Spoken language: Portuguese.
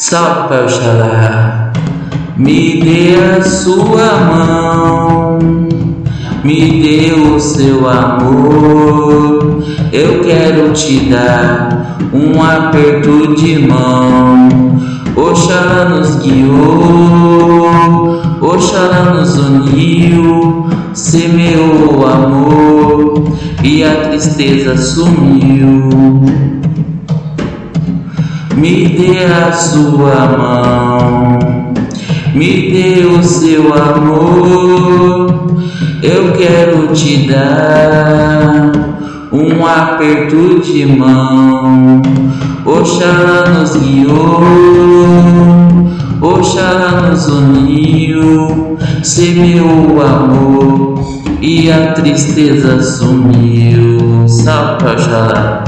Salve Pai Oxalá, me dê a sua mão, me dê o seu amor. Eu quero te dar um aperto de mão. Oxalá nos guiou, Oxalá nos uniu, semeou o amor e a tristeza sumiu me dê a sua mão, me dê o seu amor, eu quero te dar um aperto de mão. Oxalá nos guiou, Oxalá nos uniu, semeou o amor e a tristeza sumiu. Salve Oxalá.